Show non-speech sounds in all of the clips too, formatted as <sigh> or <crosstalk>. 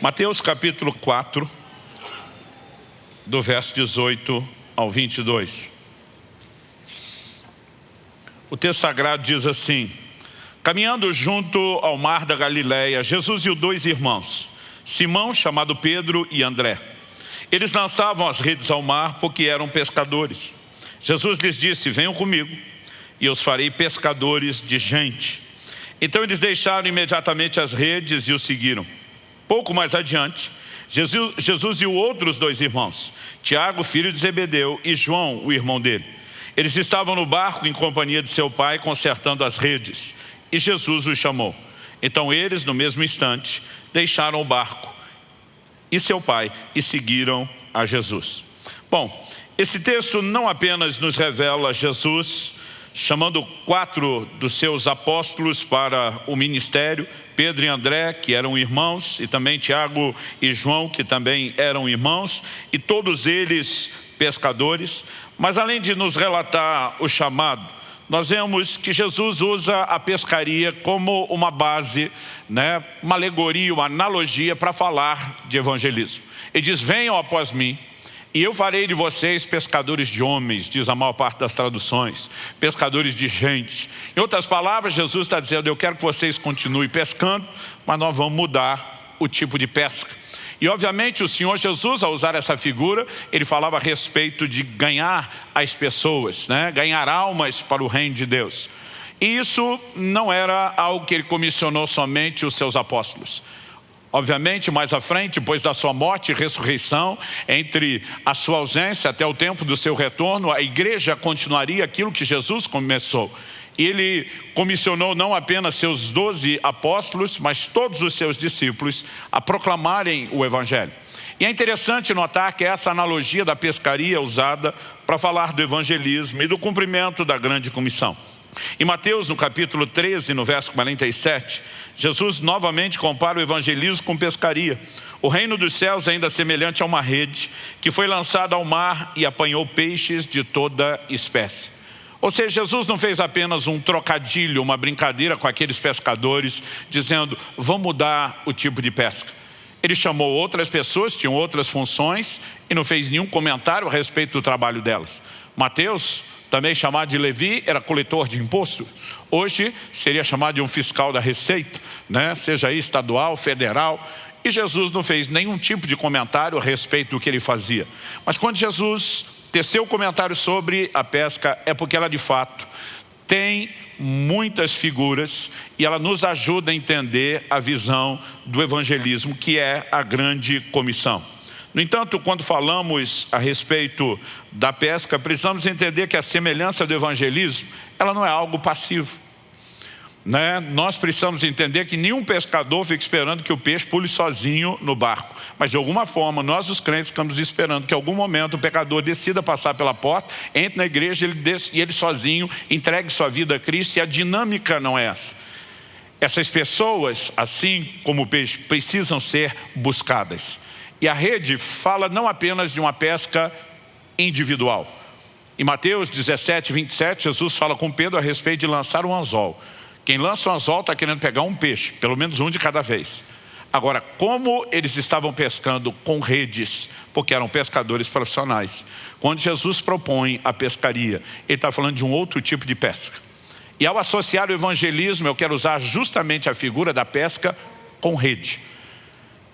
Mateus capítulo 4, do verso 18 ao 22. O texto sagrado diz assim, Caminhando junto ao mar da Galileia, Jesus e os dois irmãos, Simão, chamado Pedro, e André. Eles lançavam as redes ao mar porque eram pescadores. Jesus lhes disse, venham comigo e os farei pescadores de gente. Então eles deixaram imediatamente as redes e o seguiram. Pouco mais adiante, Jesus, Jesus e os outros dois irmãos, Tiago, filho de Zebedeu, e João, o irmão dele. Eles estavam no barco em companhia de seu pai, consertando as redes. E Jesus os chamou. Então eles, no mesmo instante, deixaram o barco e seu pai e seguiram a Jesus. Bom, esse texto não apenas nos revela Jesus chamando quatro dos seus apóstolos para o ministério, Pedro e André, que eram irmãos, e também Tiago e João, que também eram irmãos, e todos eles pescadores. Mas além de nos relatar o chamado, nós vemos que Jesus usa a pescaria como uma base, né, uma alegoria, uma analogia para falar de evangelismo. Ele diz, venham após mim, e eu farei de vocês pescadores de homens, diz a maior parte das traduções, pescadores de gente. Em outras palavras, Jesus está dizendo, eu quero que vocês continuem pescando, mas nós vamos mudar o tipo de pesca. E obviamente o Senhor Jesus, ao usar essa figura, ele falava a respeito de ganhar as pessoas, né? ganhar almas para o reino de Deus. E isso não era algo que ele comissionou somente os seus apóstolos. Obviamente, mais à frente, depois da sua morte e ressurreição, entre a sua ausência até o tempo do seu retorno, a igreja continuaria aquilo que Jesus começou. Ele comissionou não apenas seus doze apóstolos, mas todos os seus discípulos a proclamarem o Evangelho. E é interessante notar que essa analogia da pescaria é usada para falar do evangelismo e do cumprimento da grande comissão. Em Mateus, no capítulo 13, no verso 47, Jesus novamente compara o evangelismo com pescaria. O reino dos céus é ainda semelhante a uma rede que foi lançada ao mar e apanhou peixes de toda espécie. Ou seja, Jesus não fez apenas um trocadilho, uma brincadeira com aqueles pescadores, dizendo, vamos mudar o tipo de pesca. Ele chamou outras pessoas, tinham outras funções, e não fez nenhum comentário a respeito do trabalho delas. Mateus também chamado de Levi, era coletor de imposto. Hoje seria chamado de um fiscal da Receita, né? seja aí estadual, federal. E Jesus não fez nenhum tipo de comentário a respeito do que ele fazia. Mas quando Jesus teceu o comentário sobre a pesca, é porque ela de fato tem muitas figuras e ela nos ajuda a entender a visão do evangelismo, que é a grande comissão. No entanto, quando falamos a respeito da pesca, precisamos entender que a semelhança do evangelismo, ela não é algo passivo. Né? Nós precisamos entender que nenhum pescador fica esperando que o peixe pule sozinho no barco. Mas de alguma forma, nós os crentes ficamos esperando que em algum momento o pecador decida passar pela porta, entre na igreja ele e ele sozinho entregue sua vida a Cristo e a dinâmica não é essa. Essas pessoas, assim como o peixe, precisam ser buscadas. E a rede fala não apenas de uma pesca individual. Em Mateus 17, 27, Jesus fala com Pedro a respeito de lançar um anzol. Quem lança um anzol está querendo pegar um peixe, pelo menos um de cada vez. Agora, como eles estavam pescando com redes, porque eram pescadores profissionais, quando Jesus propõe a pescaria, ele está falando de um outro tipo de pesca. E ao associar o evangelismo, eu quero usar justamente a figura da pesca com rede.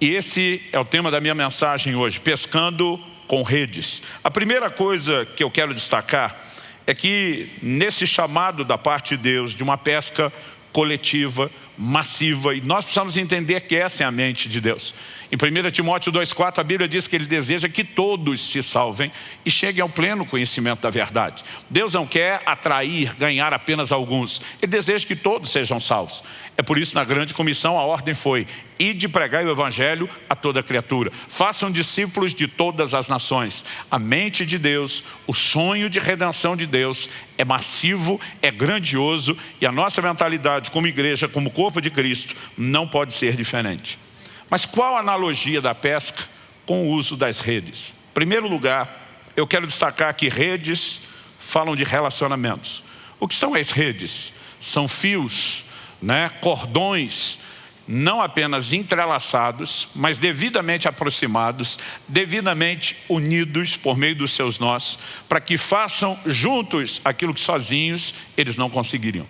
E esse é o tema da minha mensagem hoje, pescando com redes. A primeira coisa que eu quero destacar é que nesse chamado da parte de Deus de uma pesca coletiva, massiva, e nós precisamos entender que essa é a mente de Deus. Em 1 Timóteo 2,4 a Bíblia diz que ele deseja que todos se salvem e cheguem ao pleno conhecimento da verdade. Deus não quer atrair, ganhar apenas alguns. Ele deseja que todos sejam salvos. É por isso na grande comissão a ordem foi e de pregar o evangelho a toda criatura. Façam discípulos de todas as nações. A mente de Deus, o sonho de redenção de Deus é massivo, é grandioso e a nossa mentalidade como igreja, como corpo de Cristo, não pode ser diferente. Mas qual a analogia da pesca com o uso das redes? Em primeiro lugar, eu quero destacar que redes falam de relacionamentos. O que são as redes? São fios, né, cordões não apenas entrelaçados, mas devidamente aproximados, devidamente unidos por meio dos seus nós, para que façam juntos aquilo que sozinhos eles não conseguiriam.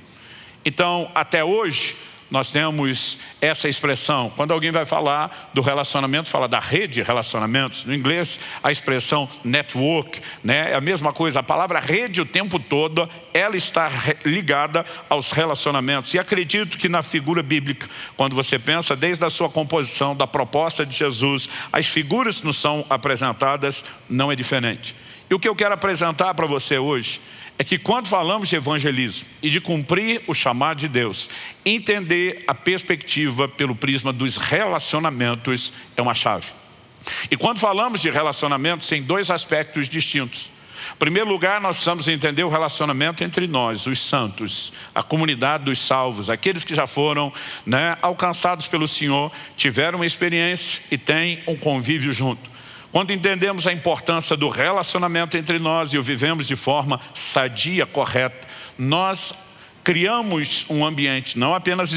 Então, até hoje, nós temos essa expressão. Quando alguém vai falar do relacionamento, fala da rede de relacionamentos. No inglês, a expressão network, né? é a mesma coisa. A palavra rede o tempo todo, ela está ligada aos relacionamentos. E acredito que na figura bíblica, quando você pensa desde a sua composição, da proposta de Jesus, as figuras que nos são apresentadas, não é diferente. E o que eu quero apresentar para você hoje é que quando falamos de evangelismo e de cumprir o chamado de Deus, entender a perspectiva pelo prisma dos relacionamentos é uma chave. E quando falamos de relacionamentos, tem dois aspectos distintos. Em primeiro lugar, nós precisamos entender o relacionamento entre nós, os santos, a comunidade dos salvos, aqueles que já foram né, alcançados pelo Senhor, tiveram uma experiência e têm um convívio junto. Quando entendemos a importância do relacionamento entre nós e o vivemos de forma sadia, correta, nós criamos um ambiente, não apenas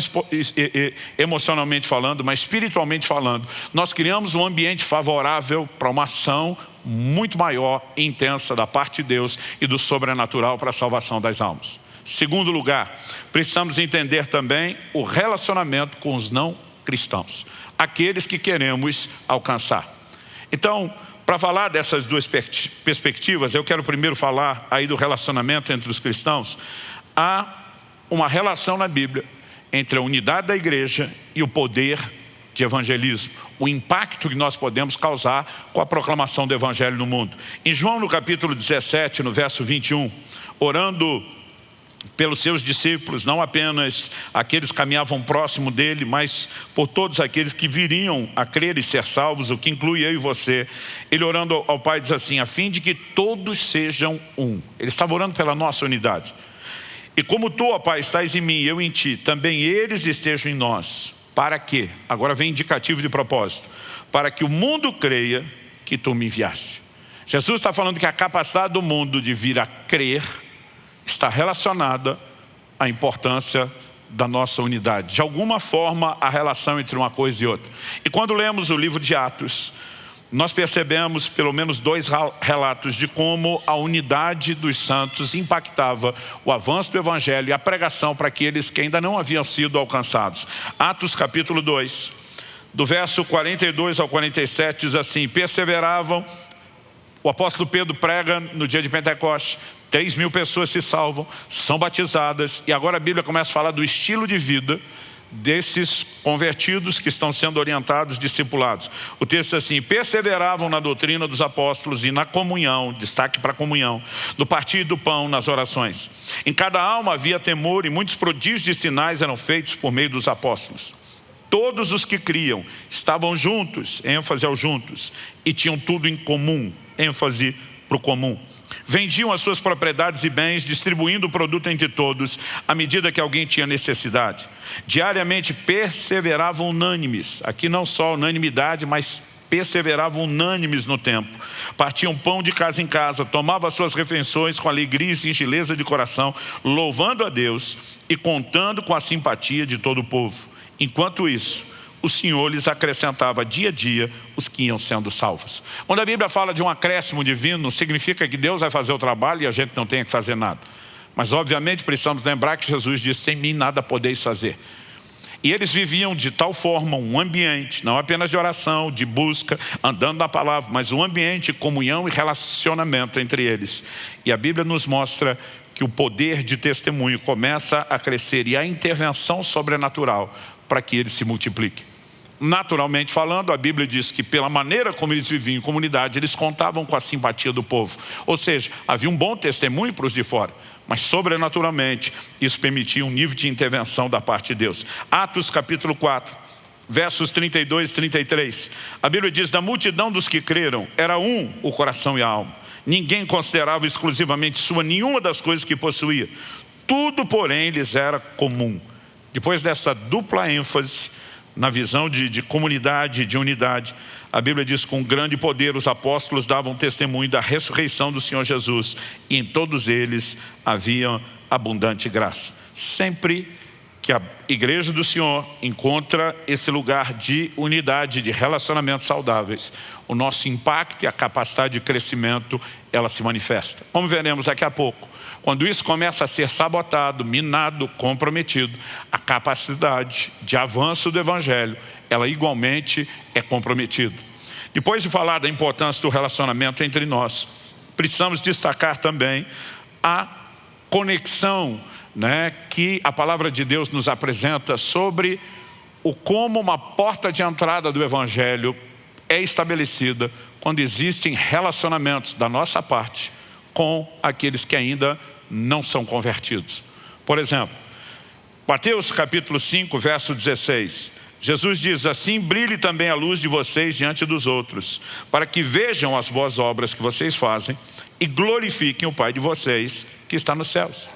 emocionalmente falando, mas espiritualmente falando. Nós criamos um ambiente favorável para uma ação muito maior e intensa da parte de Deus e do sobrenatural para a salvação das almas. Segundo lugar, precisamos entender também o relacionamento com os não cristãos, aqueles que queremos alcançar. Então, para falar dessas duas perspectivas, eu quero primeiro falar aí do relacionamento entre os cristãos. Há uma relação na Bíblia entre a unidade da igreja e o poder de evangelismo, o impacto que nós podemos causar com a proclamação do evangelho no mundo. Em João no capítulo 17, no verso 21, orando pelos seus discípulos, não apenas aqueles que caminhavam próximo dele, mas por todos aqueles que viriam a crer e ser salvos, o que inclui eu e você. Ele orando ao Pai diz assim, a fim de que todos sejam um. Ele estava orando pela nossa unidade. E como tu, ó Pai, estás em mim e eu em ti, também eles estejam em nós. Para quê? Agora vem indicativo de propósito. Para que o mundo creia que tu me enviaste. Jesus está falando que a capacidade do mundo de vir a crer está relacionada à importância da nossa unidade. De alguma forma, a relação entre uma coisa e outra. E quando lemos o livro de Atos, nós percebemos pelo menos dois relatos de como a unidade dos santos impactava o avanço do evangelho e a pregação para aqueles que ainda não haviam sido alcançados. Atos capítulo 2, do verso 42 ao 47 diz assim, perseveravam o apóstolo Pedro prega no dia de Pentecostes, 3 mil pessoas se salvam, são batizadas, e agora a Bíblia começa a falar do estilo de vida desses convertidos que estão sendo orientados, discipulados. O texto diz assim, perseveravam na doutrina dos apóstolos e na comunhão, destaque para a comunhão, no partir do pão, nas orações. Em cada alma havia temor e muitos prodígios e sinais eram feitos por meio dos apóstolos. Todos os que criam estavam juntos, ênfase ao juntos, e tinham tudo em comum, ênfase para o comum. Vendiam as suas propriedades e bens, distribuindo o produto entre todos, à medida que alguém tinha necessidade. Diariamente perseveravam unânimes, aqui não só unanimidade, mas perseveravam unânimes no tempo. Partiam pão de casa em casa, tomavam suas refeições com alegria e singeleza de coração, louvando a Deus e contando com a simpatia de todo o povo. Enquanto isso, o Senhor lhes acrescentava dia a dia os que iam sendo salvos. Quando a Bíblia fala de um acréscimo divino, significa que Deus vai fazer o trabalho e a gente não tem que fazer nada. Mas obviamente precisamos lembrar que Jesus disse, sem mim nada podeis fazer. E eles viviam de tal forma um ambiente, não apenas de oração, de busca, andando na palavra, mas um ambiente de comunhão e relacionamento entre eles. E a Bíblia nos mostra que o poder de testemunho começa a crescer e a intervenção sobrenatural para que ele se multiplique. Naturalmente falando, a Bíblia diz que pela maneira como eles viviam em comunidade, eles contavam com a simpatia do povo. Ou seja, havia um bom testemunho para os de fora, mas sobrenaturalmente isso permitia um nível de intervenção da parte de Deus. Atos capítulo 4, versos 32 e 33. A Bíblia diz, da multidão dos que creram, era um o coração e a alma. Ninguém considerava exclusivamente sua nenhuma das coisas que possuía. Tudo, porém, lhes era comum. Depois dessa dupla ênfase na visão de, de comunidade, de unidade, a Bíblia diz com grande poder os apóstolos davam testemunho da ressurreição do Senhor Jesus e em todos eles havia abundante graça. Sempre que a igreja do Senhor encontra esse lugar de unidade, de relacionamentos saudáveis, o nosso impacto e a capacidade de crescimento, ela se manifesta. Como veremos daqui a pouco, quando isso começa a ser sabotado, minado, comprometido, a capacidade de avanço do Evangelho, ela igualmente é comprometida. Depois de falar da importância do relacionamento entre nós, precisamos destacar também a conexão né, que a palavra de Deus nos apresenta sobre o como uma porta de entrada do Evangelho é estabelecida quando existem relacionamentos da nossa parte com aqueles que ainda não são convertidos. Por exemplo, Mateus capítulo 5, verso 16. Jesus diz assim, brilhe também a luz de vocês diante dos outros, para que vejam as boas obras que vocês fazem e glorifiquem o Pai de vocês que está nos céus.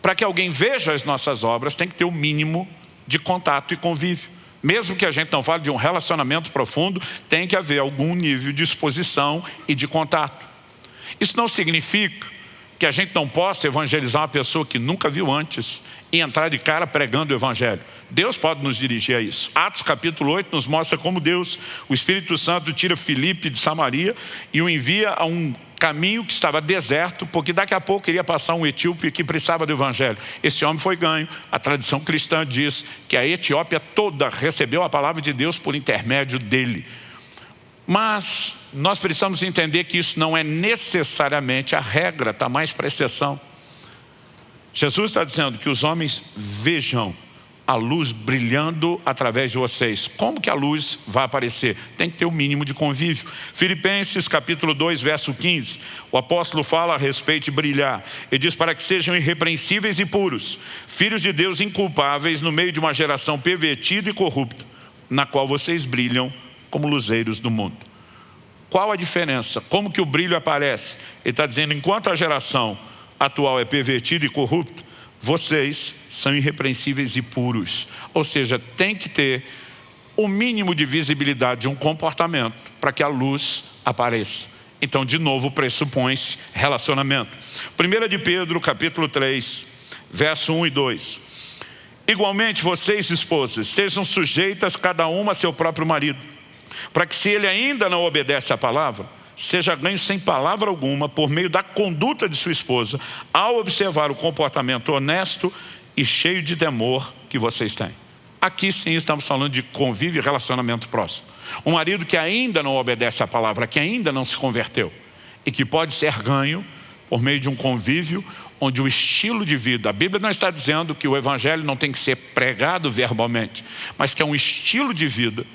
Para que alguém veja as nossas obras, tem que ter o mínimo de contato e convívio. Mesmo que a gente não fale de um relacionamento profundo, tem que haver algum nível de exposição e de contato. Isso não significa que a gente não possa evangelizar uma pessoa que nunca viu antes e entrar de cara pregando o evangelho. Deus pode nos dirigir a isso. Atos capítulo 8 nos mostra como Deus, o Espírito Santo tira Filipe de Samaria e o envia a um caminho que estava deserto, porque daqui a pouco iria passar um etíope que precisava do evangelho. Esse homem foi ganho. A tradição cristã diz que a Etiópia toda recebeu a palavra de Deus por intermédio dele. Mas nós precisamos entender que isso não é necessariamente a regra, está mais para exceção. Jesus está dizendo que os homens vejam a luz brilhando através de vocês. Como que a luz vai aparecer? Tem que ter o um mínimo de convívio. Filipenses capítulo 2, verso 15, o apóstolo fala a respeito de brilhar. Ele diz para que sejam irrepreensíveis e puros, filhos de Deus inculpáveis no meio de uma geração pervertida e corrupta, na qual vocês brilham como luzeiros do mundo. Qual a diferença? Como que o brilho aparece? Ele está dizendo, enquanto a geração atual é pervertida e corrupta, vocês são irrepreensíveis e puros. Ou seja, tem que ter o mínimo de visibilidade de um comportamento para que a luz apareça. Então, de novo, pressupõe-se relacionamento. 1 de Pedro, capítulo 3, verso 1 e 2. Igualmente, vocês, esposas, estejam sujeitas cada uma a seu próprio marido, para que se ele ainda não obedece à palavra, seja ganho sem palavra alguma por meio da conduta de sua esposa, ao observar o comportamento honesto e cheio de temor que vocês têm. Aqui sim estamos falando de convívio e relacionamento próximo. Um marido que ainda não obedece à palavra, que ainda não se converteu e que pode ser ganho por meio de um convívio onde o estilo de vida, a Bíblia não está dizendo que o evangelho não tem que ser pregado verbalmente, mas que é um estilo de vida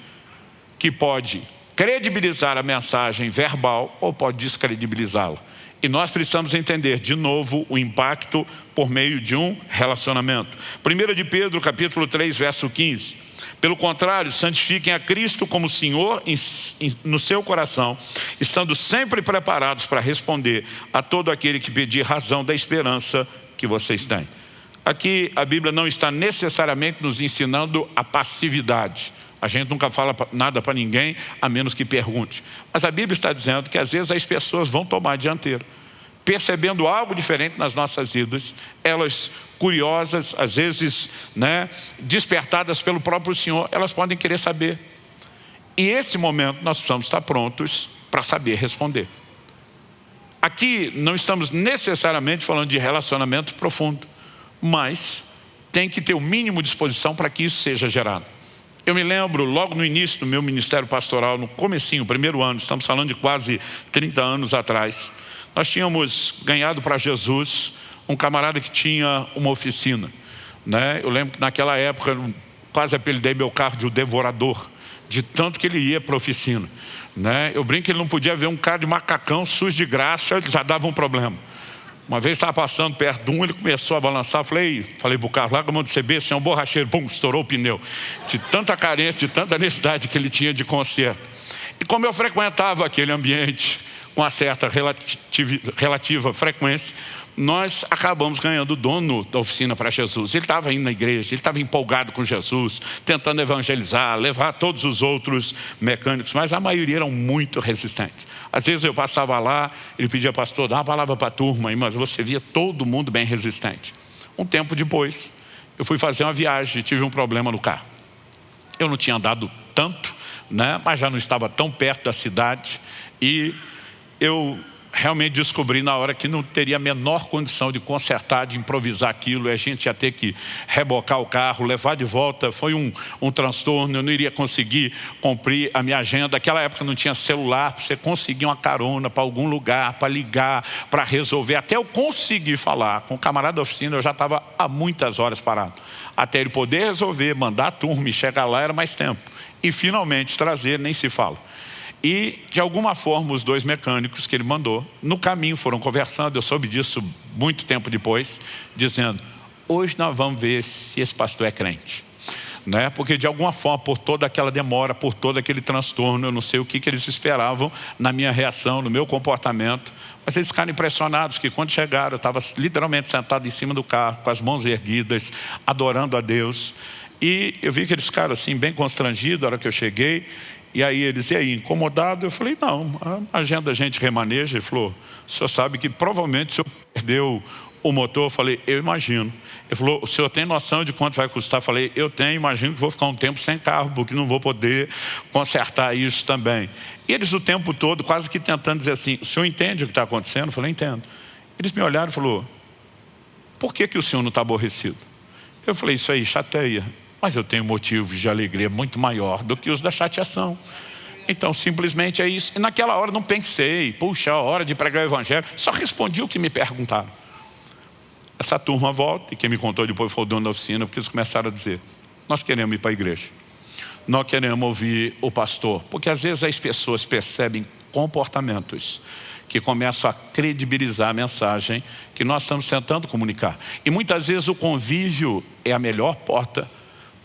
que pode credibilizar a mensagem verbal ou pode descredibilizá-la. E nós precisamos entender, de novo, o impacto por meio de um relacionamento. 1 de Pedro, capítulo 3, verso 15. Pelo contrário, santifiquem a Cristo como Senhor no seu coração, estando sempre preparados para responder a todo aquele que pedir razão da esperança que vocês têm. Aqui a Bíblia não está necessariamente nos ensinando a passividade, a gente nunca fala nada para ninguém, a menos que pergunte. Mas a Bíblia está dizendo que às vezes as pessoas vão tomar a dianteira. Percebendo algo diferente nas nossas vidas, elas curiosas, às vezes né, despertadas pelo próprio Senhor, elas podem querer saber. E esse momento nós precisamos estar prontos para saber responder. Aqui não estamos necessariamente falando de relacionamento profundo, mas tem que ter o mínimo de disposição para que isso seja gerado. Eu me lembro, logo no início do meu ministério pastoral, no comecinho, primeiro ano, estamos falando de quase 30 anos atrás, nós tínhamos ganhado para Jesus um camarada que tinha uma oficina. Né? Eu lembro que naquela época, quase apelidei meu carro de o devorador, de tanto que ele ia para a oficina. Né? Eu brinco que ele não podia ver um cara de macacão sujo de graça, já dava um problema. Uma vez estava passando perto de um, ele começou a balançar, falei, falei para o carro, larga a mão de CB, você é um borracheiro, pum, estourou o pneu. De tanta carência, de tanta necessidade que ele tinha de conserto. E como eu frequentava aquele ambiente com uma certa relativa, relativa frequência, nós acabamos ganhando o dono da oficina para Jesus. Ele estava indo na igreja, ele estava empolgado com Jesus, tentando evangelizar, levar todos os outros mecânicos, mas a maioria eram muito resistentes. Às vezes eu passava lá, ele pedia, pastor, dá uma palavra para a turma, mas você via todo mundo bem resistente. Um tempo depois, Eu fui fazer uma viagem e tive um problema no carro. Eu não tinha andado tanto, né? mas já não estava tão perto da cidade e eu realmente descobri na hora que não teria a menor condição de consertar, de improvisar aquilo, e a gente ia ter que rebocar o carro, levar de volta, foi um, um transtorno, eu não iria conseguir cumprir a minha agenda. Naquela época não tinha celular, você conseguia uma carona para algum lugar, para ligar, para resolver. Até eu conseguir falar com o camarada da oficina, eu já estava há muitas horas parado. Até ele poder resolver, mandar a turma e chegar lá era mais tempo. E finalmente trazer, nem se fala. E, de alguma forma, os dois mecânicos que ele mandou, no caminho foram conversando, eu soube disso muito tempo depois, dizendo, hoje nós vamos ver se esse pastor é crente. Né? Porque, de alguma forma, por toda aquela demora, por todo aquele transtorno, eu não sei o que, que eles esperavam na minha reação, no meu comportamento, mas eles ficaram impressionados que quando chegaram, eu estava literalmente sentado em cima do carro, com as mãos erguidas, adorando a Deus. E eu vi que eles ficaram assim, bem constrangidos na hora que eu cheguei. E aí eles, e aí, incomodado? Eu falei, não, a agenda a gente remaneja. Ele falou, o senhor sabe que provavelmente o senhor perdeu o motor? Eu falei, eu imagino. Ele falou, o senhor tem noção de quanto vai custar? Eu falei, eu tenho, imagino que vou ficar um tempo sem carro, porque não vou poder consertar isso também. E eles o tempo todo quase que tentando dizer assim, o senhor entende o que está acontecendo? Eu falei, entendo. Eles me olharam e falaram, por que, que o senhor não está aborrecido? Eu falei, isso aí chateia. Mas eu tenho motivos de alegria muito maior do que os da chateação. Então, simplesmente é isso. E naquela hora não pensei, puxa, a hora de pregar o evangelho. Só respondi o que me perguntaram. Essa turma volta, e quem me contou depois foi o dono da oficina, porque eles começaram a dizer, nós queremos ir para a igreja. Nós queremos ouvir o pastor. Porque às vezes as pessoas percebem comportamentos que começam a credibilizar a mensagem que nós estamos tentando comunicar. E muitas vezes o convívio é a melhor porta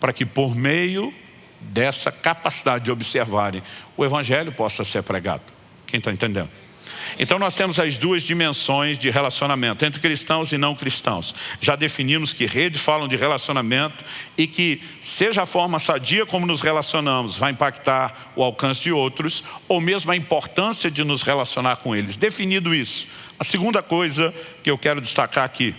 para que por meio dessa capacidade de observarem o Evangelho possa ser pregado. Quem está entendendo? Então nós temos as duas dimensões de relacionamento, entre cristãos e não cristãos. Já definimos que redes falam de relacionamento e que seja a forma sadia como nos relacionamos vai impactar o alcance de outros ou mesmo a importância de nos relacionar com eles. Definido isso, a segunda coisa que eu quero destacar aqui.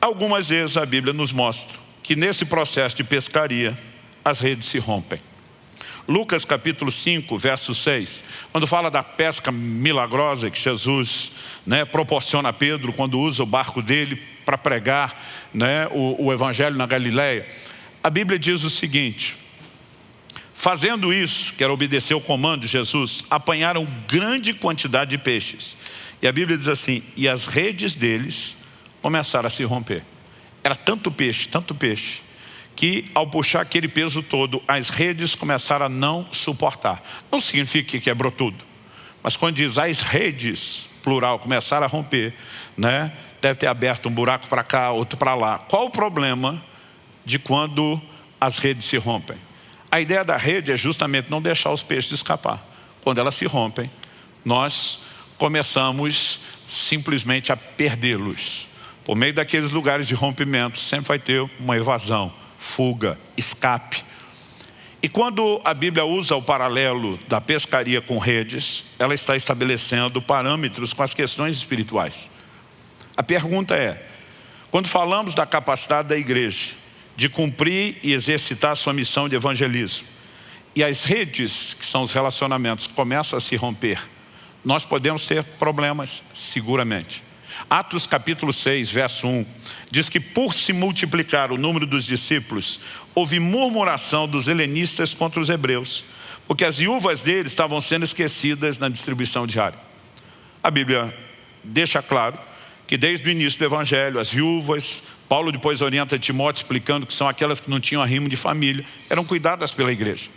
Algumas vezes a Bíblia nos mostra que nesse processo de pescaria as redes se rompem. Lucas capítulo 5, verso 6, quando fala da pesca milagrosa que Jesus né, proporciona a Pedro quando usa o barco dele para pregar né, o, o evangelho na Galileia, a Bíblia diz o seguinte, fazendo isso, que era obedecer o comando de Jesus, apanharam grande quantidade de peixes. E a Bíblia diz assim, e as redes deles começaram a se romper. Era tanto peixe, tanto peixe, que ao puxar aquele peso todo, as redes começaram a não suportar. Não significa que quebrou tudo. Mas quando diz as redes, plural, começaram a romper, né? deve ter aberto um buraco para cá, outro para lá. Qual o problema de quando as redes se rompem? A ideia da rede é justamente não deixar os peixes escapar. Quando elas se rompem, nós começamos simplesmente a perdê-los. Por meio daqueles lugares de rompimento, sempre vai ter uma evasão, fuga, escape. E quando a Bíblia usa o paralelo da pescaria com redes, ela está estabelecendo parâmetros com as questões espirituais. A pergunta é, quando falamos da capacidade da igreja de cumprir e exercitar sua missão de evangelismo, e as redes, que são os relacionamentos, começam a se romper, nós podemos ter problemas, seguramente. Atos capítulo 6, verso 1, diz que por se multiplicar o número dos discípulos, houve murmuração dos helenistas contra os hebreus, porque as viúvas deles estavam sendo esquecidas na distribuição diária. A Bíblia deixa claro que desde o início do Evangelho, as viúvas, Paulo depois orienta Timóteo explicando que são aquelas que não tinham arrimo de família, eram cuidadas pela igreja.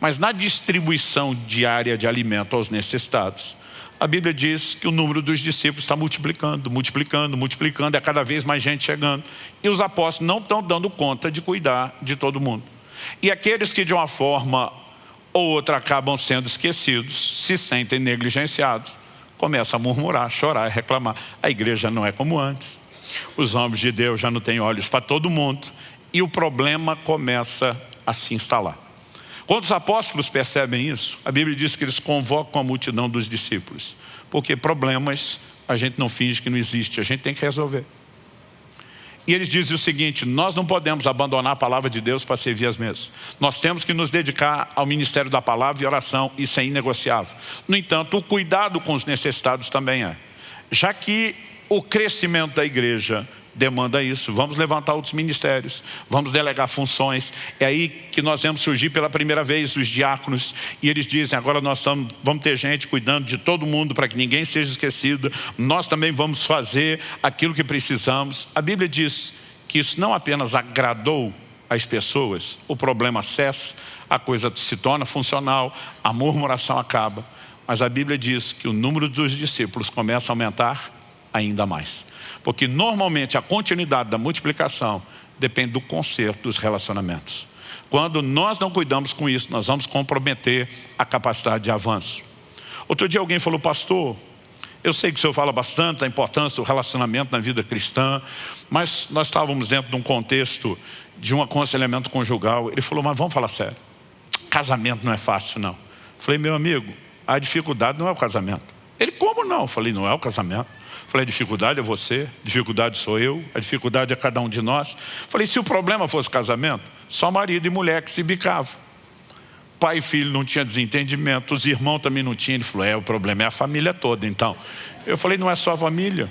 Mas na distribuição diária de alimento aos necessitados, a Bíblia diz que o número dos discípulos está multiplicando, multiplicando, multiplicando, é cada vez mais gente chegando. E os apóstolos não estão dando conta de cuidar de todo mundo. E aqueles que de uma forma ou outra acabam sendo esquecidos, se sentem negligenciados, começam a murmurar, chorar, reclamar. A igreja não é como antes. Os homens de Deus já não têm olhos para todo mundo. E o problema começa a se instalar. Quando os apóstolos percebem isso, a Bíblia diz que eles convocam a multidão dos discípulos. Porque problemas a gente não finge que não existe, a gente tem que resolver. E eles dizem o seguinte, nós não podemos abandonar a palavra de Deus para servir as mesas. Nós temos que nos dedicar ao ministério da palavra e oração, isso é inegociável. No entanto, o cuidado com os necessitados também é. Já que o crescimento da igreja demanda isso. Vamos levantar outros ministérios, vamos delegar funções. É aí que nós vemos surgir pela primeira vez os diáconos. E eles dizem, agora nós estamos, vamos ter gente cuidando de todo mundo para que ninguém seja esquecido. Nós também vamos fazer aquilo que precisamos. A Bíblia diz que isso não apenas agradou as pessoas, o problema cessa, a coisa se torna funcional, a murmuração acaba. Mas a Bíblia diz que o número dos discípulos começa a aumentar ainda mais. Porque normalmente a continuidade da multiplicação depende do conserto dos relacionamentos. Quando nós não cuidamos com isso, nós vamos comprometer a capacidade de avanço. Outro dia alguém falou, pastor, eu sei que o senhor fala bastante da importância do relacionamento na vida cristã, mas nós estávamos dentro de um contexto de um aconselhamento conjugal. Ele falou, mas vamos falar sério, casamento não é fácil não. Falei, meu amigo, a dificuldade não é o casamento. Ele, como não? Falei, não é o casamento. Falei, a dificuldade é você, a dificuldade sou eu, a dificuldade é cada um de nós. Falei, se o problema fosse casamento, só marido e mulher que se bicavam. Pai e filho não tinha desentendimento, os irmãos também não tinham. Ele falou, é, o problema é a família toda, então. Eu falei, não é só a família.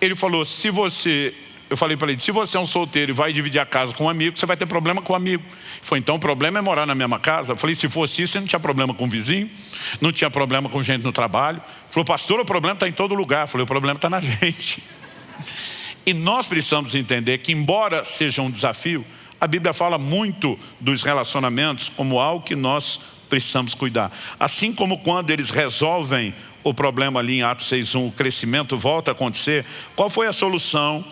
Ele falou, se você eu falei para ele, se você é um solteiro e vai dividir a casa com um amigo, você vai ter problema com o um amigo. Ele falou, então o problema é morar na mesma casa? Eu falei, se fosse isso, você não tinha problema com o vizinho, não tinha problema com gente no trabalho. Ele falou, pastor, o problema está em todo lugar. Eu falei, o problema está na <laughs> gente. E nós precisamos entender que, embora seja um desafio, a Bíblia fala muito dos relacionamentos como algo que nós precisamos cuidar. Assim como quando eles resolvem o problema ali em Atos 6.1, o crescimento volta a acontecer, qual foi a solução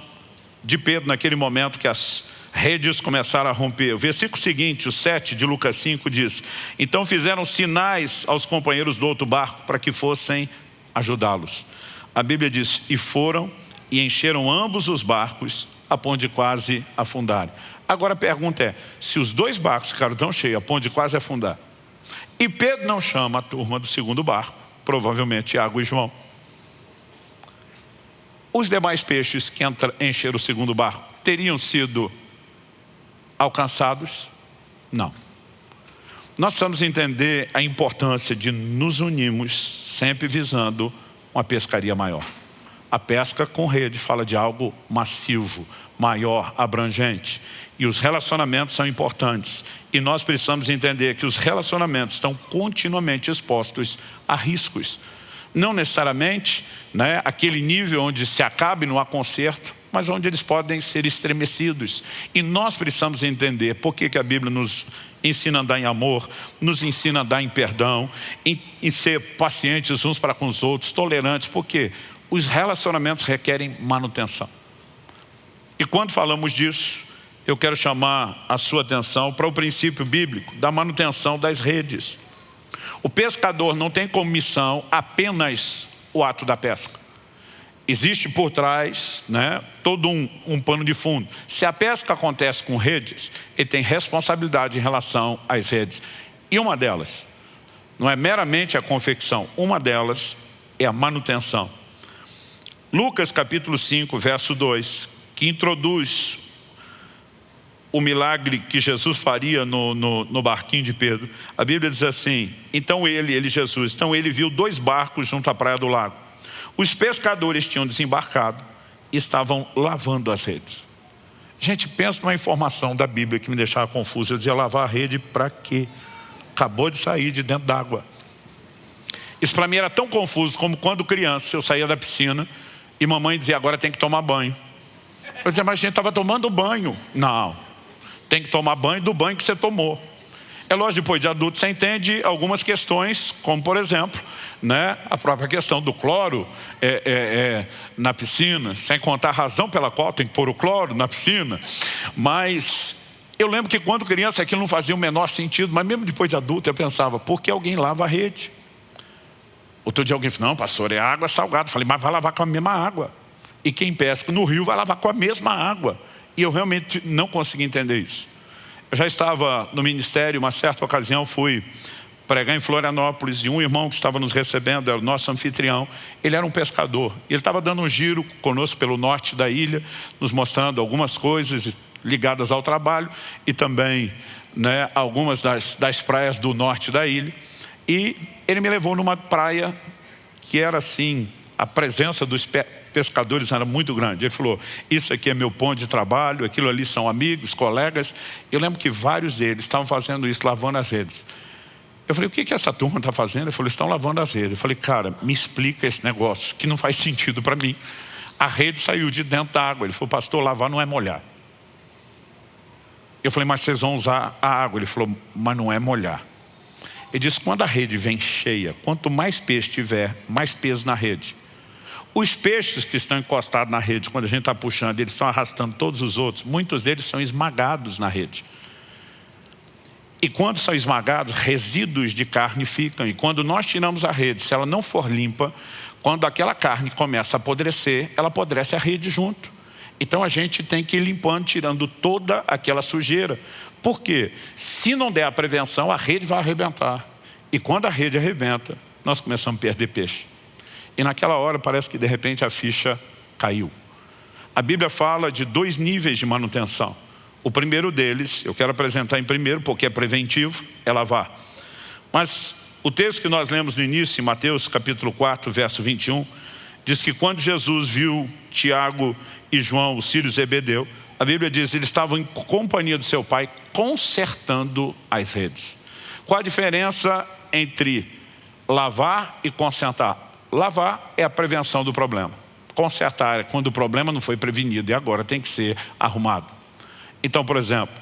de Pedro naquele momento que as redes começaram a romper. O versículo seguinte, o 7 de Lucas 5 diz, Então fizeram sinais aos companheiros do outro barco para que fossem ajudá-los. A Bíblia diz, e foram e encheram ambos os barcos a ponto de quase afundar. Agora a pergunta é, se os dois barcos ficaram tão cheios a ponto de quase afundar, e Pedro não chama a turma do segundo barco, provavelmente Tiago e João, os demais peixes que encheram o segundo barco teriam sido alcançados? Não. Nós precisamos entender a importância de nos unirmos sempre visando uma pescaria maior. A pesca com rede fala de algo massivo, maior, abrangente. E os relacionamentos são importantes. E nós precisamos entender que os relacionamentos estão continuamente expostos a riscos não necessariamente né, aquele nível onde se acabe no aconcerto, mas onde eles podem ser estremecidos. E nós precisamos entender por que, que a Bíblia nos ensina a andar em amor, nos ensina a andar em perdão, em, em ser pacientes uns para com os outros, tolerantes, porque os relacionamentos requerem manutenção. E quando falamos disso, eu quero chamar a sua atenção para o princípio bíblico da manutenção das redes. O pescador não tem como missão apenas o ato da pesca. Existe por trás né, todo um, um pano de fundo. Se a pesca acontece com redes, ele tem responsabilidade em relação às redes. E uma delas, não é meramente a confecção, uma delas é a manutenção. Lucas capítulo 5, verso 2, que introduz o milagre que Jesus faria no, no, no, barquinho de Pedro. A Bíblia diz assim, então ele, ele Jesus, então ele viu dois barcos junto à praia do lago. Os pescadores tinham desembarcado e estavam lavando as redes. Gente, pensa numa informação da Bíblia que me deixava confuso. Eu dizia, lavar a rede para quê? Acabou de sair de dentro d'água. Isso para mim era tão confuso como quando criança eu saía da piscina e mamãe dizia, agora tem que tomar banho. Eu dizia, mas a gente estava tomando banho. Não, tem que tomar banho do banho que você tomou. É lógico, depois de adulto você entende algumas questões, como por exemplo, né, a própria questão do cloro é, é, é, na piscina, sem contar a razão pela qual tem que pôr o cloro na piscina. Mas eu lembro que quando criança aquilo não fazia o menor sentido, mas mesmo depois de adulto eu pensava, por que alguém lava a rede? Outro dia alguém falou, não pastor, é água salgada. Eu falei, mas vai lavar com a mesma água. E quem pesca no rio vai lavar com a mesma água. E eu realmente não consegui entender isso. Eu já estava no ministério, uma certa ocasião fui pregar em Florianópolis e um irmão que estava nos recebendo, era o nosso anfitrião, ele era um pescador. Ele estava dando um giro conosco pelo norte da ilha, nos mostrando algumas coisas ligadas ao trabalho e também né, algumas das, das praias do norte da ilha. E ele me levou numa praia que era assim, a presença dos pescadores era muito grande. Ele falou, isso aqui é meu ponto de trabalho, aquilo ali são amigos, colegas. Eu lembro que vários deles estavam fazendo isso, lavando as redes. Eu falei, o que, que essa turma está fazendo? Ele falou, estão lavando as redes. Eu falei, cara, me explica esse negócio, que não faz sentido para mim. A rede saiu de dentro da água. Ele falou, pastor, lavar não é molhar. Eu falei, mas vocês vão usar a água. Ele falou, mas não é molhar. Ele disse, quando a rede vem cheia, quanto mais peixe tiver, mais peso na rede. Os peixes que estão encostados na rede, quando a gente está puxando, eles estão arrastando todos os outros, muitos deles são esmagados na rede. E quando são esmagados, resíduos de carne ficam. E quando nós tiramos a rede, se ela não for limpa, quando aquela carne começa a apodrecer, ela apodrece a rede junto. Então a gente tem que ir limpando, tirando toda aquela sujeira. Por quê? Se não der a prevenção, a rede vai arrebentar. E quando a rede arrebenta, nós começamos a perder peixe. E naquela hora parece que de repente a ficha caiu. A Bíblia fala de dois níveis de manutenção. O primeiro deles, eu quero apresentar em primeiro, porque é preventivo, é lavar. Mas o texto que nós lemos no início, em Mateus capítulo 4, verso 21, diz que quando Jesus viu Tiago e João, os filhos Zebedeu, a Bíblia diz que eles estavam em companhia do seu pai, consertando as redes. Qual a diferença entre lavar e consertar? Lavar é a prevenção do problema. Consertar é quando o problema não foi prevenido e agora tem que ser arrumado. Então, por exemplo,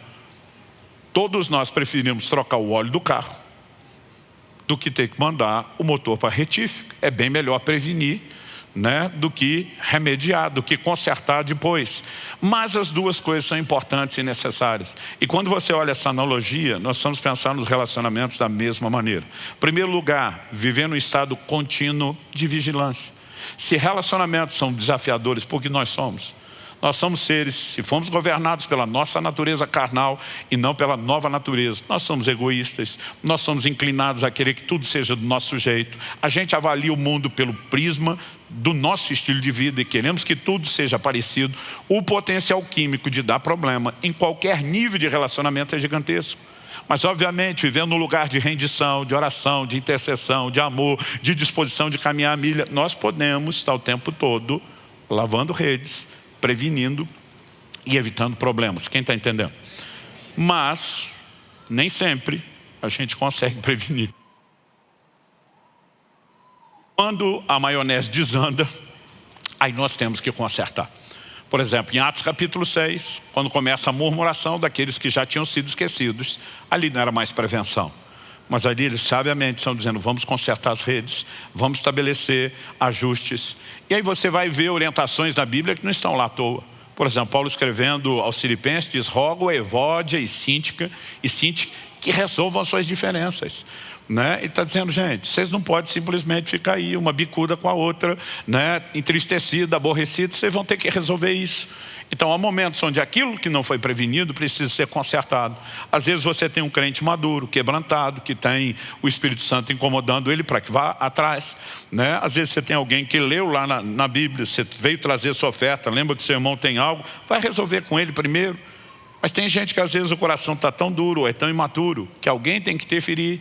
todos nós preferimos trocar o óleo do carro do que ter que mandar o motor para retífico. É bem melhor prevenir né, do que remediar, do que consertar depois. Mas as duas coisas são importantes e necessárias. E quando você olha essa analogia, nós vamos pensar nos relacionamentos da mesma maneira. Em primeiro lugar, viver no estado contínuo de vigilância. Se relacionamentos são desafiadores, porque nós somos, nós somos seres, se fomos governados pela nossa natureza carnal e não pela nova natureza, nós somos egoístas, nós somos inclinados a querer que tudo seja do nosso jeito. A gente avalia o mundo pelo prisma do nosso estilo de vida e queremos que tudo seja parecido. O potencial químico de dar problema em qualquer nível de relacionamento é gigantesco. Mas, obviamente, vivendo num lugar de rendição, de oração, de intercessão, de amor, de disposição de caminhar a milha, nós podemos estar o tempo todo lavando redes, prevenindo e evitando problemas. Quem está entendendo? Mas, nem sempre a gente consegue <laughs> prevenir. Quando a maionese desanda, aí nós temos que consertar. Por exemplo, em Atos capítulo 6, quando começa a murmuração daqueles que já tinham sido esquecidos, ali não era mais prevenção. Mas ali eles sabiamente estão dizendo, vamos consertar as redes, vamos estabelecer ajustes. E aí você vai ver orientações da Bíblia que não estão lá à toa. Por exemplo, Paulo escrevendo aos Filipenses diz, rogo a Evódia e Síntica, e Síntica que resolvam as suas diferenças. Né? E está dizendo, gente, vocês não podem simplesmente ficar aí, uma bicuda com a outra, né? entristecida, aborrecida, vocês vão ter que resolver isso. Então há momentos onde aquilo que não foi prevenido precisa ser consertado. Às vezes você tem um crente maduro, quebrantado, que tem o Espírito Santo incomodando ele para que vá atrás. Né? Às vezes você tem alguém que leu lá na, na Bíblia, você veio trazer sua oferta, lembra que seu irmão tem algo, vai resolver com ele primeiro. Mas tem gente que às vezes o coração está tão duro, ou é tão imaturo, que alguém tem que interferir.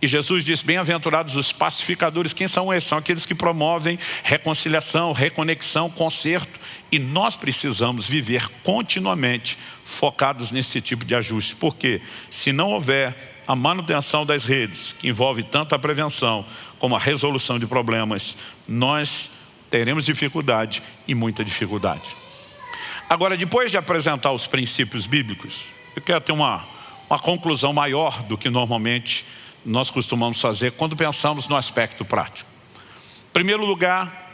E Jesus disse, bem-aventurados os pacificadores. Quem são esses? São aqueles que promovem reconciliação, reconexão, conserto. E nós precisamos viver continuamente focados nesse tipo de ajuste. Porque se não houver a manutenção das redes, que envolve tanto a prevenção como a resolução de problemas, nós teremos dificuldade e muita dificuldade. Agora, depois de apresentar os princípios bíblicos, eu quero ter uma, uma conclusão maior do que normalmente nós costumamos fazer quando pensamos no aspecto prático. Em primeiro lugar,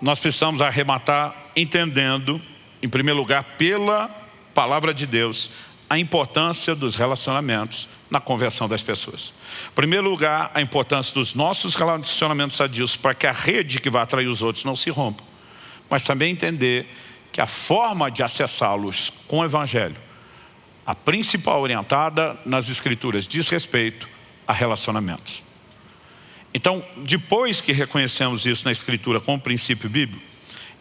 nós precisamos arrematar entendendo, em primeiro lugar, pela palavra de Deus, a importância dos relacionamentos na conversão das pessoas. Em primeiro lugar, a importância dos nossos relacionamentos sadios para que a rede que vai atrair os outros não se rompa. Mas também entender que a forma de acessá-los com o Evangelho a principal orientada nas escrituras diz respeito a relacionamentos. Então, depois que reconhecemos isso na Escritura como princípio bíblico,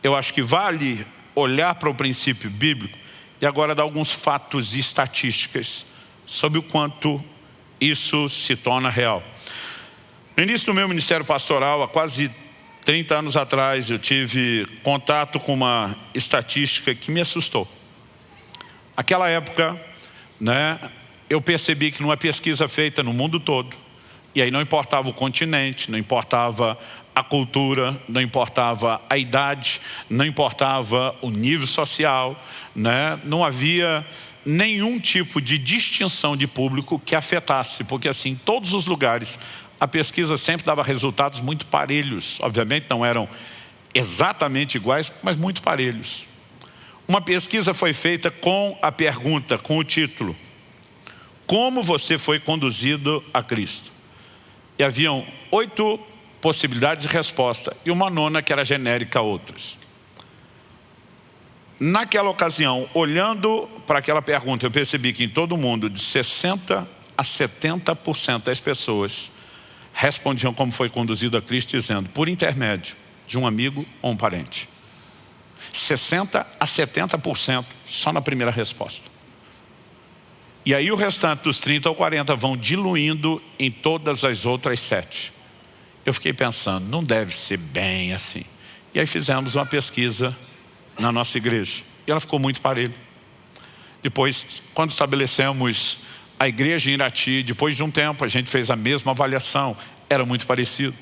eu acho que vale olhar para o princípio bíblico e agora dar alguns fatos e estatísticas sobre o quanto isso se torna real. No início do meu ministério pastoral, há quase 30 anos atrás, eu tive contato com uma estatística que me assustou. Aquela época, né, eu percebi que numa pesquisa feita no mundo todo, e aí não importava o continente, não importava a cultura, não importava a idade, não importava o nível social, né? não havia nenhum tipo de distinção de público que afetasse, porque assim, em todos os lugares, a pesquisa sempre dava resultados muito parelhos. Obviamente não eram exatamente iguais, mas muito parelhos. Uma pesquisa foi feita com a pergunta, com o título, como você foi conduzido a Cristo? E haviam oito possibilidades de resposta e uma nona que era genérica a outras. Naquela ocasião, olhando para aquela pergunta, eu percebi que em todo mundo, de 60% a 70% das pessoas respondiam como foi conduzido a Cristo, dizendo, por intermédio de um amigo ou um parente. 60% a 70% só na primeira resposta. E aí o restante dos 30 ou 40 vão diluindo em todas as outras sete. Eu fiquei pensando, não deve ser bem assim. E aí fizemos uma pesquisa na nossa igreja. E ela ficou muito parelha. Depois, quando estabelecemos a igreja em Irati, depois de um tempo, a gente fez a mesma avaliação. Era muito parecido.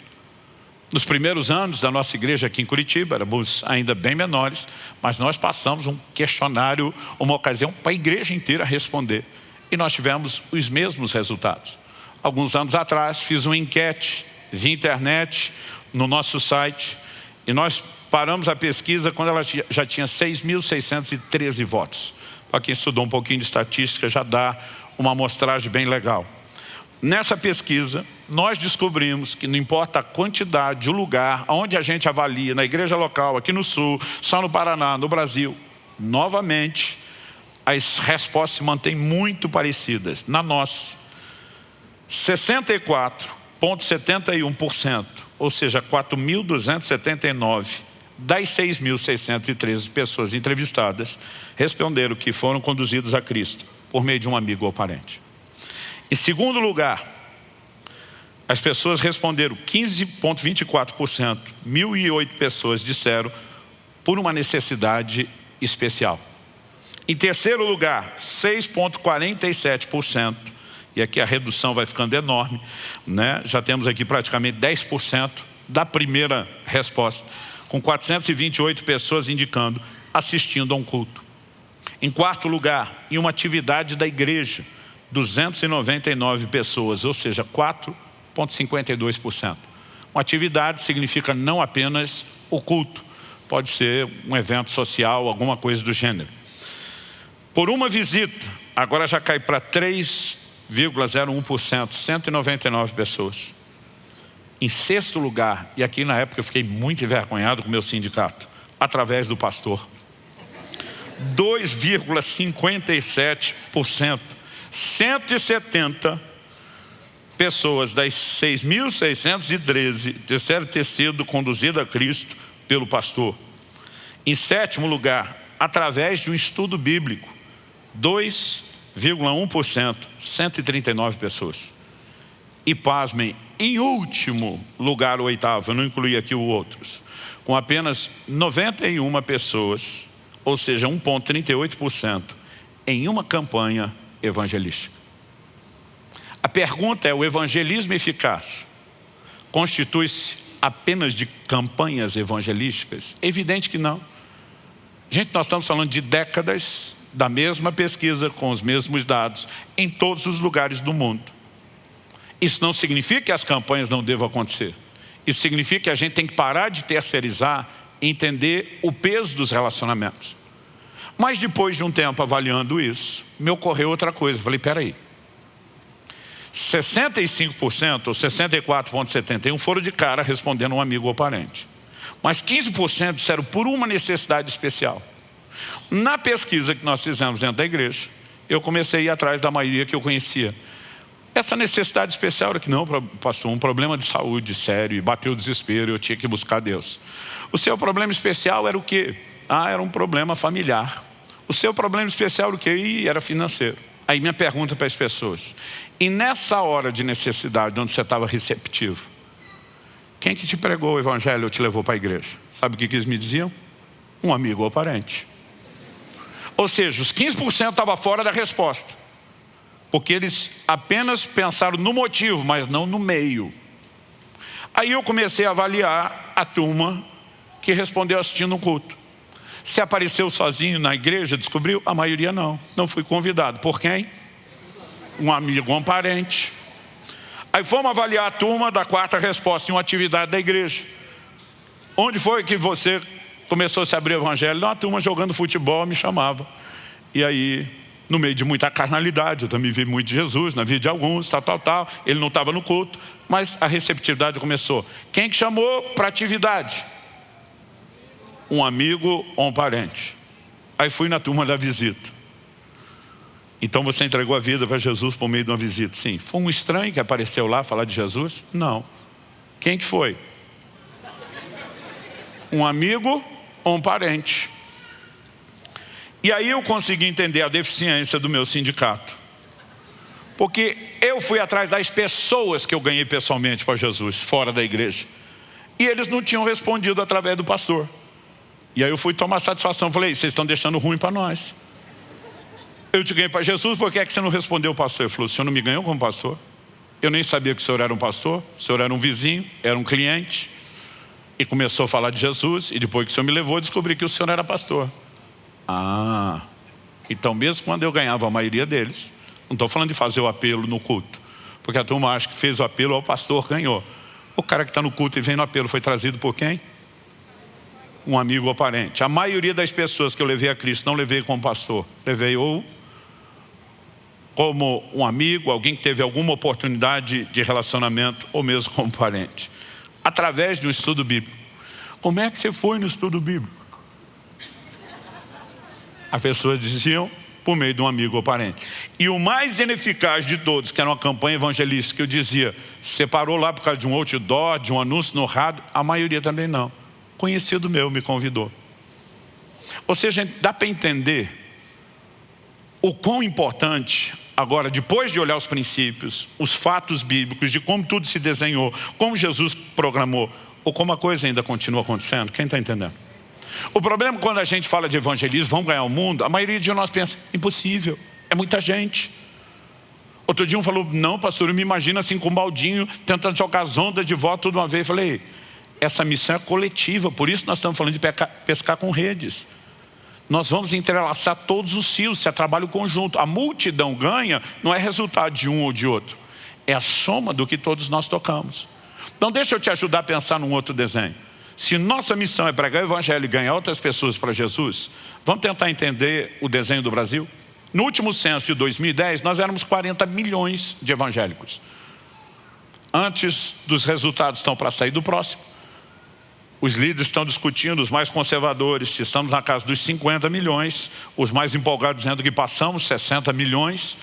Nos primeiros anos da nossa igreja aqui em Curitiba, éramos ainda bem menores, mas nós passamos um questionário, uma ocasião para a igreja inteira responder. E nós tivemos os mesmos resultados. Alguns anos atrás, fiz uma enquete via internet, no nosso site, e nós paramos a pesquisa quando ela já tinha 6.613 votos. Para quem estudou um pouquinho de estatística, já dá uma amostragem bem legal. Nessa pesquisa, nós descobrimos que não importa a quantidade, o lugar, onde a gente avalia, na igreja local, aqui no Sul, só no Paraná, no Brasil, novamente, as respostas se mantêm muito parecidas. Na nossa, 64 0,71%, ou seja, 4.279 das 6.613 pessoas entrevistadas responderam que foram conduzidos a Cristo por meio de um amigo ou parente. Em segundo lugar, as pessoas responderam 15,24%, 1.008 pessoas disseram por uma necessidade especial. Em terceiro lugar, 6,47%, e aqui a redução vai ficando enorme, né? já temos aqui praticamente 10% da primeira resposta, com 428 pessoas indicando assistindo a um culto. Em quarto lugar, em uma atividade da igreja, 299 pessoas, ou seja, 4,52%. Uma atividade significa não apenas o culto, pode ser um evento social, alguma coisa do gênero. Por uma visita, agora já cai para 3 0,01%, 199 pessoas. Em sexto lugar, e aqui na época eu fiquei muito envergonhado com o meu sindicato, através do pastor. 2,57%, 170 pessoas das 6.613 disseram ter sido conduzidas a Cristo pelo pastor. Em sétimo lugar, através de um estudo bíblico, 2 0,1%, 139 pessoas. E pasmem, em último lugar, o oitavo, eu não incluí aqui os outros, com apenas 91 pessoas, ou seja, 1,38%, em uma campanha evangelística. A pergunta é, o evangelismo eficaz constitui-se apenas de campanhas evangelísticas? Evidente que não. Gente, nós estamos falando de décadas da mesma pesquisa, com os mesmos dados, em todos os lugares do mundo. Isso não significa que as campanhas não devam acontecer. Isso significa que a gente tem que parar de terceirizar e entender o peso dos relacionamentos. Mas depois de um tempo avaliando isso, me ocorreu outra coisa. Falei, peraí. 65% ou 64,71% foram de cara respondendo um amigo ou parente. Mas 15% disseram por uma necessidade especial. Na pesquisa que nós fizemos dentro da igreja, eu comecei a ir atrás da maioria que eu conhecia. Essa necessidade especial era que não, pastor, um problema de saúde sério, e bateu o desespero, eu tinha que buscar Deus. O seu problema especial era o quê? Ah, era um problema familiar. O seu problema especial era o quê? E era financeiro. Aí minha pergunta para as pessoas, e nessa hora de necessidade, onde você estava receptivo, quem que te pregou o evangelho ou te levou para a igreja? Sabe o que, que eles me diziam? Um amigo ou parente. Ou seja, os 15% estavam fora da resposta. Porque eles apenas pensaram no motivo, mas não no meio. Aí eu comecei a avaliar a turma que respondeu assistindo um culto. Se apareceu sozinho na igreja, descobriu? A maioria não. Não fui convidado. Por quem? Um amigo, um parente. Aí fomos avaliar a turma da quarta resposta em uma atividade da igreja. Onde foi que você começou a se abrir o evangelho? Uma turma jogando futebol me chamava. E aí, no meio de muita carnalidade, eu também vi muito de Jesus, na vida de alguns, tal, tal, tal. Ele não estava no culto, mas a receptividade começou. Quem que chamou para atividade? Um amigo ou um parente. Aí fui na turma da visita. Então você entregou a vida para Jesus por meio de uma visita? Sim. Foi um estranho que apareceu lá falar de Jesus? Não. Quem que foi? Um amigo ou um parente. E aí eu consegui entender a deficiência do meu sindicato. Porque eu fui atrás das pessoas que eu ganhei pessoalmente para Jesus, fora da igreja. E eles não tinham respondido através do pastor. E aí eu fui tomar satisfação, falei, vocês estão deixando ruim para nós. Eu te ganhei para Jesus, por que é que você não respondeu pastor? Ele falou, o senhor não me ganhou como pastor? Eu nem sabia que o senhor era um pastor, o senhor era um vizinho, era um cliente. E começou a falar de Jesus, e depois que o senhor me levou, descobri que o senhor era pastor. Ah, então mesmo quando eu ganhava a maioria deles, não estou falando de fazer o apelo no culto, porque a turma acha que fez o apelo ao pastor, ganhou. O cara que está no culto e vem no apelo foi trazido por quem? Um amigo ou parente. A maioria das pessoas que eu levei a Cristo, não levei como pastor, levei ou como um amigo, alguém que teve alguma oportunidade de relacionamento, ou mesmo como parente. Através de um estudo bíblico. Como é que você foi no estudo bíblico? As pessoas diziam, por meio de um amigo ou parente. E o mais ineficaz de todos, que era uma campanha evangelística, eu dizia, separou lá por causa de um outdoor, de um anúncio no rádio, a maioria também não conhecido meu me convidou. Ou seja, dá para entender o quão importante, agora, depois de olhar os princípios, os fatos bíblicos, de como tudo se desenhou, como Jesus programou, ou como a coisa ainda continua acontecendo, quem está entendendo? O problema quando a gente fala de evangelismo, vamos ganhar o mundo, a maioria de nós pensa, impossível, é muita gente. Outro dia um falou, não pastor, eu me imagino assim com um baldinho, tentando jogar as ondas de volta tudo uma vez. Eu falei, essa missão é coletiva, por isso nós estamos falando de pescar, com redes. Nós vamos entrelaçar todos os fios, se é trabalho conjunto. A multidão ganha não é resultado de um ou de outro. É a soma do que todos nós tocamos. Então deixa eu te ajudar a pensar num outro desenho. Se nossa missão é pregar o evangelho e ganhar outras pessoas para Jesus, vamos tentar entender o desenho do Brasil? No último censo de 2010, nós éramos 40 milhões de evangélicos. Antes dos resultados estão para sair do próximo. Os líderes estão discutindo, os mais conservadores, se estamos na casa dos 50 milhões, os mais empolgados dizendo que passamos 60 milhões,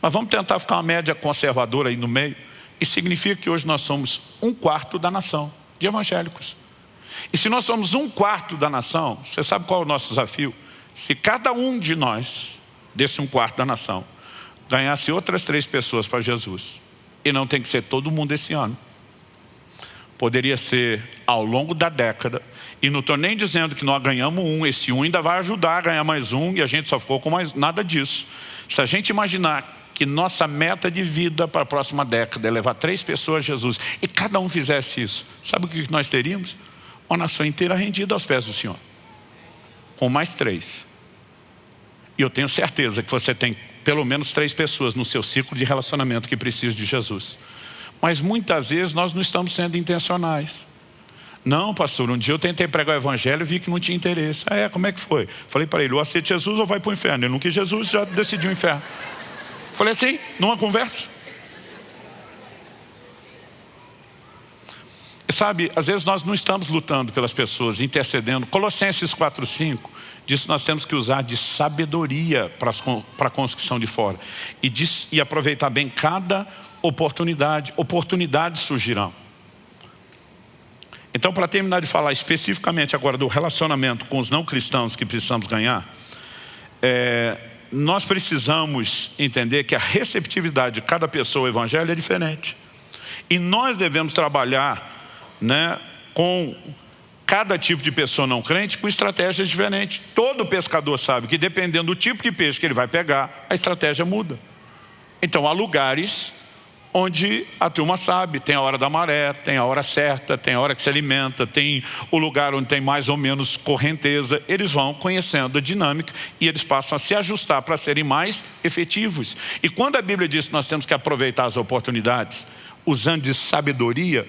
mas vamos tentar ficar uma média conservadora aí no meio. Isso significa que hoje nós somos um quarto da nação de evangélicos. E se nós somos um quarto da nação, você sabe qual é o nosso desafio? Se cada um de nós, desse um quarto da nação, ganhasse outras três pessoas para Jesus, e não tem que ser todo mundo esse ano, poderia ser ao longo da década, e não estou nem dizendo que nós ganhamos um, esse um ainda vai ajudar a ganhar mais um, e a gente só ficou com mais nada disso. Se a gente imaginar que nossa meta de vida para a próxima década é levar três pessoas a Jesus, e cada um fizesse isso, sabe o que nós teríamos? Uma nação inteira rendida aos pés do Senhor, com mais três. E eu tenho certeza que você tem pelo menos três pessoas no seu ciclo de relacionamento que precisam de Jesus. Mas muitas vezes nós não estamos sendo intencionais. Não, pastor, um dia eu tentei pregar o evangelho e vi que não tinha interesse. Ah, é, como é que foi? Falei para ele, ou aceita Jesus ou vai para o inferno. Ele não quis Jesus, já decidiu o inferno. Falei assim, numa conversa. Sabe, às vezes nós não estamos lutando pelas pessoas, intercedendo. Colossenses 4,5 diz que nós temos que usar de sabedoria para a construção de fora. E, diz, e aproveitar bem cada oportunidade, oportunidades surgirão. Então, para terminar de falar especificamente agora do relacionamento com os não cristãos que precisamos ganhar, é, nós precisamos entender que a receptividade de cada pessoa ao evangelho é diferente. E nós devemos trabalhar né, com cada tipo de pessoa não crente com estratégias diferentes. Todo pescador sabe que dependendo do tipo de peixe que ele vai pegar, a estratégia muda. Então há lugares onde a turma sabe, tem a hora da maré, tem a hora certa, tem a hora que se alimenta, tem o lugar onde tem mais ou menos correnteza, eles vão conhecendo a dinâmica e eles passam a se ajustar para serem mais efetivos. E quando a Bíblia diz que nós temos que aproveitar as oportunidades, usando de sabedoria,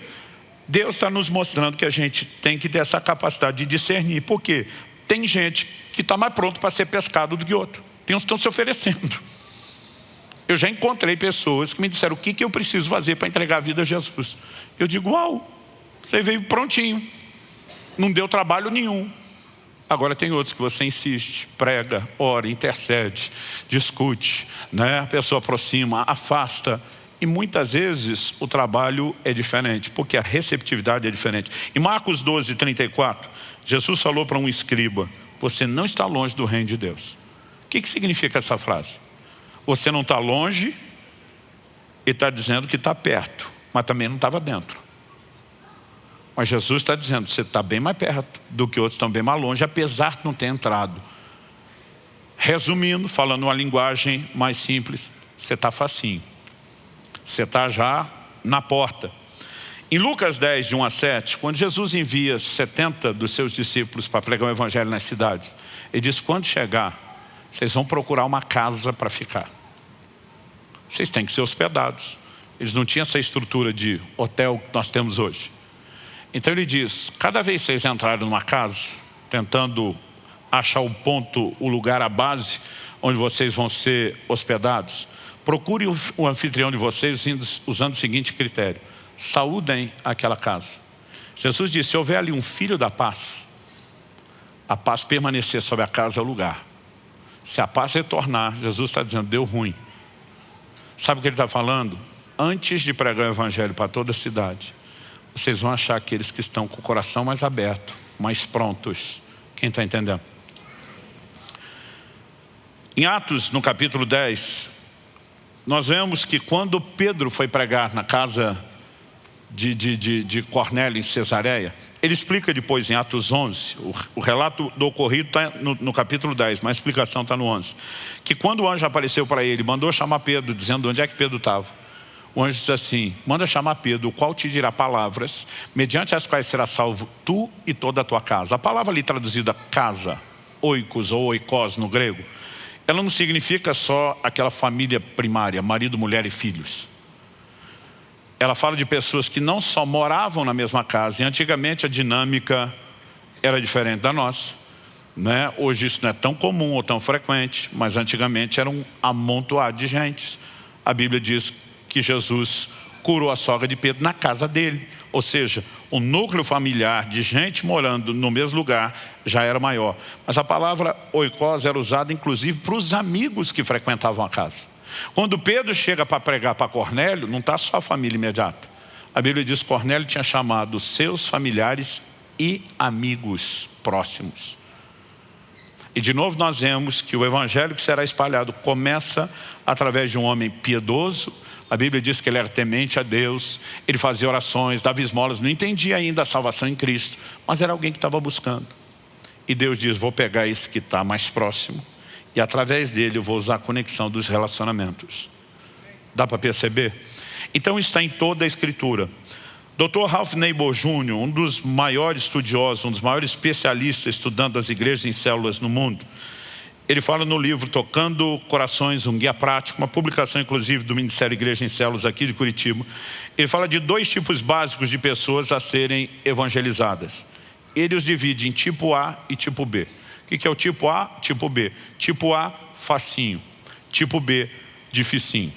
Deus está nos mostrando que a gente tem que ter essa capacidade de discernir. Por quê? Tem gente que está mais pronto para ser pescado do que outro. Tem uns que estão se oferecendo. Eu já encontrei pessoas que me disseram o que, que eu preciso fazer para entregar a vida a Jesus. Eu digo, uau, você veio prontinho. Não deu trabalho nenhum. Agora tem outros que você insiste, prega, ora, intercede, discute, né? a pessoa aproxima, afasta. E muitas vezes o trabalho é diferente, porque a receptividade é diferente. Em Marcos 12, 34, Jesus falou para um escriba, você não está longe do reino de Deus. O que, que significa essa frase? Você não está longe e está dizendo que está perto, mas também não estava dentro. Mas Jesus está dizendo, você está bem mais perto do que outros estão bem mais longe, apesar de não ter entrado. Resumindo, falando uma linguagem mais simples, você está facinho. Você está já na porta. Em Lucas 10, de 1 a 7, quando Jesus envia 70 dos seus discípulos para pregar o evangelho nas cidades, ele diz, quando chegar, vocês vão procurar uma casa para ficar. Vocês têm que ser hospedados. Eles não tinham essa estrutura de hotel que nós temos hoje. Então ele diz, cada vez que vocês entrarem numa casa, tentando achar o ponto, o lugar, a base, onde vocês vão ser hospedados, Procure o anfitrião de vocês usando o seguinte critério. Saúdem aquela casa. Jesus disse, se houver ali um filho da paz, a paz permanecer sobre a casa é o lugar. Se a paz retornar, Jesus está dizendo, deu ruim. Sabe o que ele está falando? Antes de pregar o evangelho para toda a cidade, vocês vão achar aqueles que estão com o coração mais aberto, mais prontos. Quem está entendendo? Em Atos, no capítulo 10, nós vemos que quando Pedro foi pregar na casa de, de, de, de Cornélio em Cesareia, ele explica depois em Atos 11, o, relato do ocorrido está no, no, capítulo 10, mas a explicação está no 11, que quando o anjo apareceu para ele, mandou chamar Pedro, dizendo onde é que Pedro estava. O anjo disse assim, manda chamar Pedro, o qual te dirá palavras, mediante as quais será salvo tu e toda a tua casa. A palavra ali traduzida casa, oikos ou oikos no grego, ela não significa só aquela família primária, marido, mulher e filhos. Ela fala de pessoas que não só moravam na mesma casa, e antigamente a dinâmica era diferente da nossa. Né? Hoje isso não é tão comum ou tão frequente, mas antigamente era um amontoado de gente. A Bíblia diz que Jesus curou a sogra de Pedro na casa dele. Ou seja, o núcleo familiar de gente morando no mesmo lugar já era maior. Mas a palavra oikos era usada inclusive para os amigos que frequentavam a casa. Quando Pedro chega para pregar para Cornélio, não está só a família imediata. A Bíblia diz que Cornélio tinha chamado seus familiares e amigos próximos. E de novo nós vemos que o evangelho que será espalhado começa através de um homem piedoso, a Bíblia diz que ele era temente a Deus, ele fazia orações, dava esmolas, não entendia ainda a salvação em Cristo, mas era alguém que estava buscando. E Deus diz, vou pegar esse que está mais próximo e através dele eu vou usar a conexão dos relacionamentos. Dá para perceber? Então está em toda a Escritura. Dr. Ralph Neighbor Jr., um dos maiores estudiosos, um dos maiores especialistas estudando as igrejas em células no mundo, ele fala no livro Tocando Corações, um guia prático, uma publicação inclusive do Ministério Igreja em Células aqui de Curitiba. Ele fala de dois tipos básicos de pessoas a serem evangelizadas. Ele os divide em tipo A e tipo B. O que é o tipo A? Tipo B. Tipo A, facinho. Tipo B, dificinho.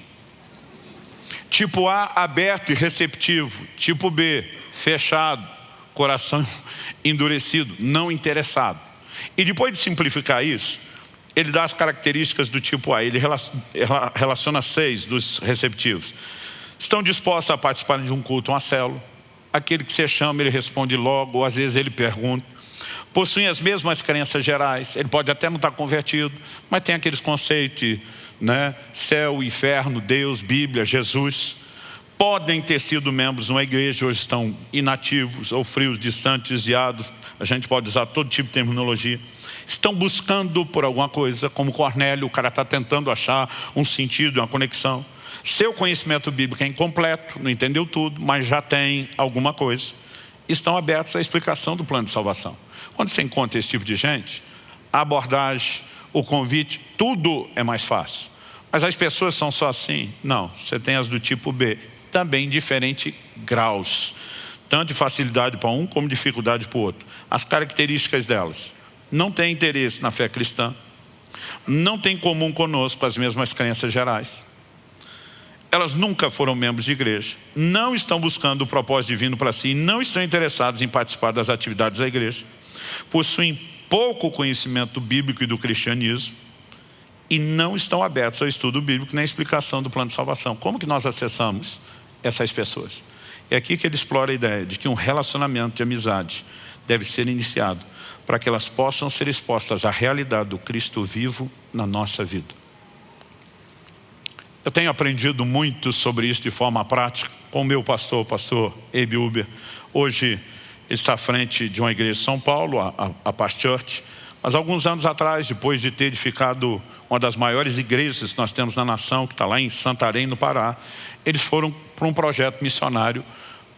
Tipo A, aberto e receptivo. Tipo B, fechado, coração <laughs> endurecido, não interessado. E depois de simplificar isso, ele dá as características do tipo A, ele relaciona seis dos receptivos. Estão dispostos a participarem de um culto, uma célula. Aquele que você chama, ele responde logo, ou às vezes ele pergunta. Possuem as mesmas crenças gerais. Ele pode até não estar convertido, mas tem aqueles conceitos de né, céu, inferno, Deus, Bíblia, Jesus podem ter sido membros de uma igreja, hoje estão inativos ou frios, distantes, desviados, a gente pode usar todo tipo de terminologia, estão buscando por alguma coisa, como Cornélio, o cara está tentando achar um sentido, uma conexão. Seu conhecimento bíblico é incompleto, não entendeu tudo, mas já tem alguma coisa. Estão abertos à explicação do plano de salvação. Quando você encontra esse tipo de gente, a abordagem, o convite, tudo é mais fácil. Mas as pessoas são só assim? Não, você tem as do tipo B também diferentes graus. Tanto de facilidade para um, como dificuldade para o outro. As características delas. Não têm interesse na fé cristã. Não têm em comum conosco as mesmas crenças gerais. Elas nunca foram membros de igreja. Não estão buscando o propósito divino para si. Não estão interessados em participar das atividades da igreja. Possuem pouco conhecimento bíblico e do cristianismo e não estão abertos ao estudo bíblico nem à explicação do plano de salvação. Como que nós acessamos essas pessoas. É aqui que ele explora a ideia de que um relacionamento de amizade deve ser iniciado para que elas possam ser expostas à realidade do Cristo vivo na nossa vida. Eu tenho aprendido muito sobre isso de forma prática com o meu pastor, o pastor Abe Uber. Hoje está à frente de uma igreja de São Paulo, a, a, Past Church, mas alguns anos atrás, depois de ter edificado uma das maiores igrejas que nós temos na nação, que está lá em Santarém, no Pará, eles foram para um projeto missionário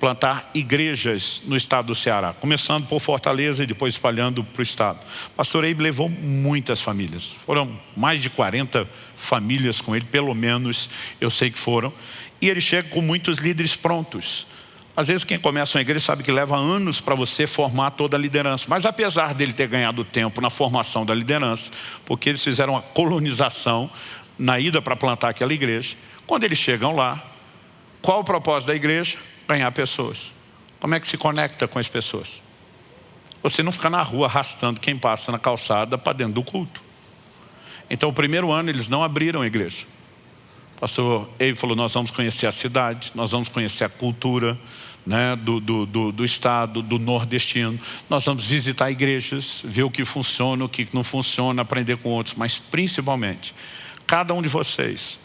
plantar igrejas no estado do Ceará, começando por Fortaleza e depois espalhando para o estado. Pastor Eibe levou muitas famílias, foram mais de 40 famílias com ele, pelo menos eu sei que foram, e ele chega com muitos líderes prontos, às vezes quem começa uma igreja sabe que leva anos para você formar toda a liderança. Mas apesar dele ter ganhado tempo na formação da liderança, porque eles fizeram uma colonização na ida para plantar aquela igreja, quando eles chegam lá, qual o propósito da igreja? Ganhar pessoas. Como é que se conecta com as pessoas? Você não fica na rua arrastando quem passa na calçada para dentro do culto. Então o primeiro ano eles não abriram a igreja pastor Eibe falou, nós vamos conhecer a cidade, nós vamos conhecer a cultura né, do, do, do, do, estado, do nordestino. Nós vamos visitar igrejas, ver o que funciona, o que não funciona, aprender com outros. Mas principalmente, cada um de vocês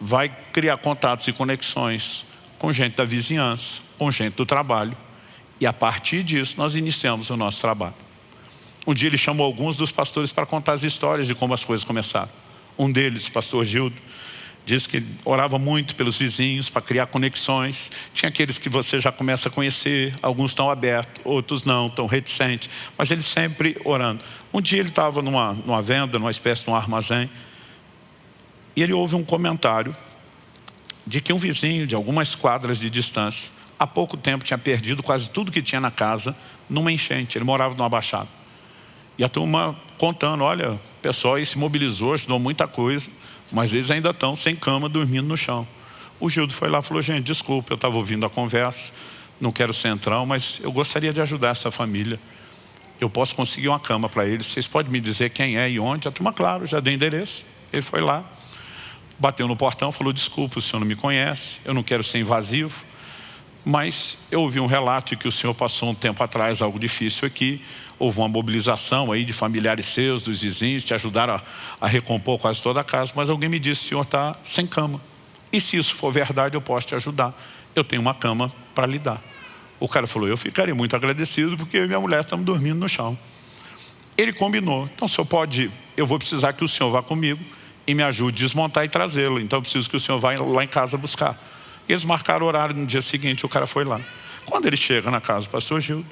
vai criar contatos e conexões com gente da vizinhança, com gente do trabalho. E a partir disso nós iniciamos o nosso trabalho. Um dia ele chamou alguns dos pastores para contar as histórias de como as coisas começaram. Um deles, pastor Gildo, Diz que orava muito pelos vizinhos para criar conexões. Tinha aqueles que você já começa a conhecer, alguns estão abertos, outros não, estão reticentes, mas ele sempre orando. Um dia ele estava numa, numa venda, numa espécie de um armazém, e ele ouve um comentário de que um vizinho de algumas quadras de distância, há pouco tempo tinha perdido quase tudo que tinha na casa numa enchente. Ele morava numa baixada. E a turma contando, olha, o pessoal se mobilizou, ajudou muita coisa mas eles ainda estão sem cama, dormindo no chão. O Gildo foi lá e falou, gente, desculpa, eu estava ouvindo a conversa, não quero central, mas eu gostaria de ajudar essa família. Eu posso conseguir uma cama para eles, vocês podem me dizer quem é e onde? A turma, claro, já dei endereço. Ele foi lá, bateu no portão, falou, desculpa, o senhor não me conhece, eu não quero ser invasivo, mas eu ouvi um relato que o senhor passou um tempo atrás algo difícil aqui, houve uma mobilização aí de familiares seus, dos vizinhos, te ajudaram a, a recompor quase toda a casa, mas alguém me disse, o senhor está sem cama. E se isso for verdade, eu posso te ajudar. Eu tenho uma cama para lhe dar. O cara falou, eu ficaria muito agradecido porque eu e minha mulher estamos dormindo no chão. Ele combinou, então o senhor pode, eu vou precisar que o senhor vá comigo e me ajude a desmontar e trazê-lo. Então eu preciso que o senhor vá lá em casa buscar. Eles marcaram o horário no dia seguinte, o cara foi lá. Quando ele chega na casa do pastor Gildo,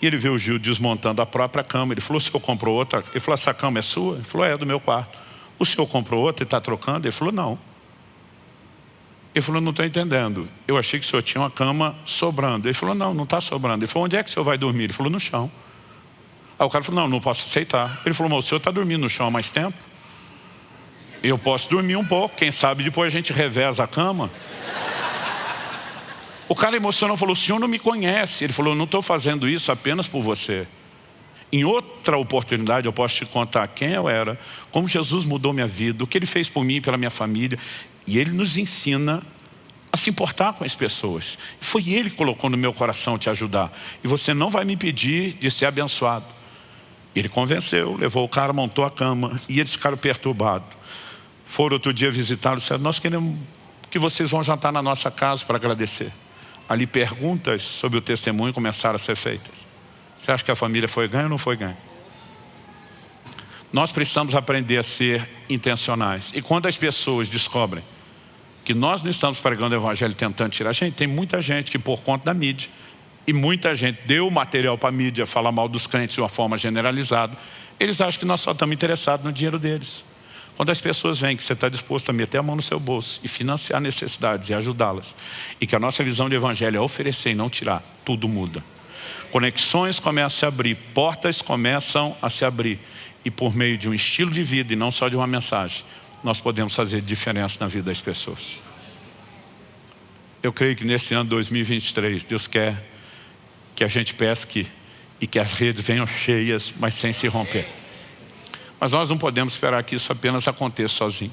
e ele viu o Gil desmontando a própria cama, ele falou, o senhor comprou outra? Ele falou, essa cama é sua? Ele falou, é, do meu quarto. O senhor comprou outra e está trocando? Ele falou, não. Ele falou, não estou entendendo. Eu achei que o senhor tinha uma cama sobrando. Ele falou, não, não está sobrando. Ele falou, onde é que o senhor vai dormir? Ele falou, no chão. Aí o cara falou, não, não posso aceitar. Ele falou, mas o senhor está dormindo no chão há mais tempo? Eu posso dormir um pouco, quem sabe depois a gente reveza a cama. O cara emocionou, falou, o senhor não me conhece. Ele falou, não estou fazendo isso apenas por você. Em outra oportunidade eu posso te contar quem eu era, como Jesus mudou minha vida, o que Ele fez por mim e pela minha família. E Ele nos ensina a se importar com as pessoas. Foi Ele que colocou no meu coração te ajudar. E você não vai me pedir de ser abençoado. Ele convenceu, levou o cara, montou a cama e eles ficaram perturbados. Foram outro dia visitá-lo e disseram, nós queremos que vocês vão jantar na nossa casa para agradecer. Ali perguntas sobre o testemunho começaram a ser feitas. Você acha que a família foi ganha ou não foi ganha? Nós precisamos aprender a ser intencionais. E quando as pessoas descobrem que nós não estamos pregando o evangelho tentando tirar a gente, tem muita gente que por conta da mídia, e muita gente deu material para a mídia falar mal dos crentes de uma forma generalizada, eles acham que nós só estamos interessados no dinheiro deles. Quando as pessoas veem que você está disposto a meter a mão no seu bolso e financiar necessidades e ajudá-las, e que a nossa visão de evangelho é oferecer e não tirar, tudo muda. Conexões começam a se abrir, portas começam a se abrir, e por meio de um estilo de vida e não só de uma mensagem, nós podemos fazer diferença na vida das pessoas. Eu creio que nesse ano 2023, Deus quer que a gente pesque e que as redes venham cheias, mas sem se romper. Mas nós não podemos esperar que isso apenas aconteça sozinho.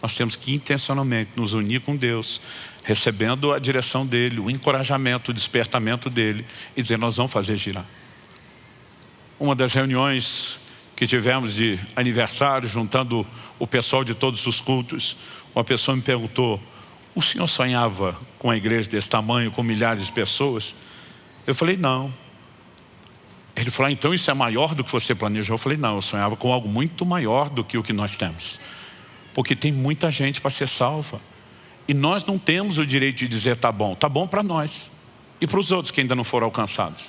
Nós temos que intencionalmente nos unir com Deus, recebendo a direção dEle, o encorajamento, o despertamento dEle e dizer, nós vamos fazer girar. Uma das reuniões que tivemos de aniversário, juntando o pessoal de todos os cultos, uma pessoa me perguntou, o senhor sonhava com a igreja desse tamanho, com milhares de pessoas? Eu falei, não. Ele falou, ah, então isso é maior do que você planejou? Eu falei, não, eu sonhava com algo muito maior do que o que nós temos. Porque tem muita gente para ser salva. E nós não temos o direito de dizer, tá bom. Tá bom para nós. E para os outros que ainda não foram alcançados.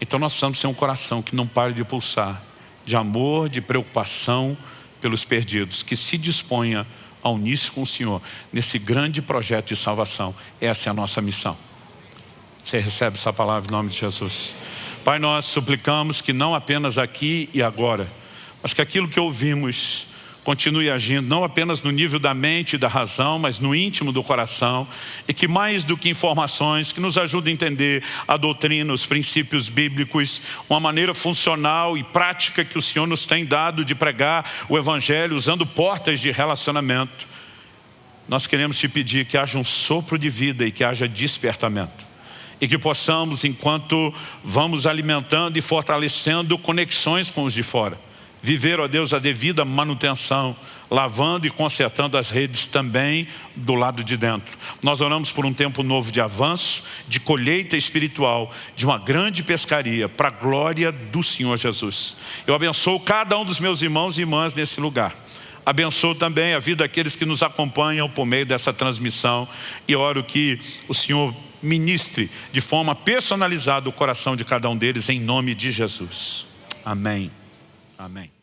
Então nós precisamos ter um coração que não pare de pulsar. De amor, de preocupação pelos perdidos. Que se disponha a unir-se com o Senhor nesse grande projeto de salvação. Essa é a nossa missão. Você recebe essa palavra em nome de Jesus. Pai, nós suplicamos que não apenas aqui e agora, mas que aquilo que ouvimos continue agindo, não apenas no nível da mente e da razão, mas no íntimo do coração, e que mais do que informações, que nos ajude a entender a doutrina, os princípios bíblicos, uma maneira funcional e prática que o Senhor nos tem dado de pregar o Evangelho, usando portas de relacionamento. Nós queremos te pedir que haja um sopro de vida e que haja despertamento e que possamos, enquanto vamos alimentando e fortalecendo conexões com os de fora, viver, ó Deus, a devida manutenção, lavando e consertando as redes também do lado de dentro. Nós oramos por um tempo novo de avanço, de colheita espiritual, de uma grande pescaria, para a glória do Senhor Jesus. Eu abençoo cada um dos meus irmãos e irmãs nesse lugar. Abençoo também a vida daqueles que nos acompanham por meio dessa transmissão e oro que o Senhor ministre de forma personalizada o coração de cada um deles em nome de Jesus. Amém. Amém.